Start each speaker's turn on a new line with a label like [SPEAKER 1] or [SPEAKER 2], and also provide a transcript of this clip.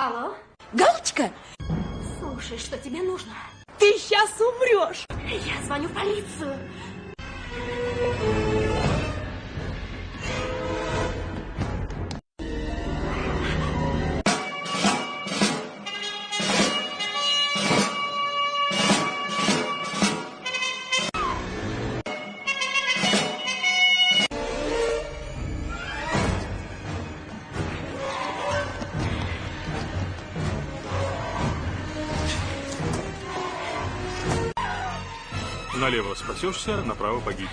[SPEAKER 1] Алло?
[SPEAKER 2] Галочка,
[SPEAKER 1] Слушай, что тебе нужно?
[SPEAKER 2] ты сейчас умрешь.
[SPEAKER 1] Я звоню в полицию.
[SPEAKER 3] Налево спасешься, направо погибнешь.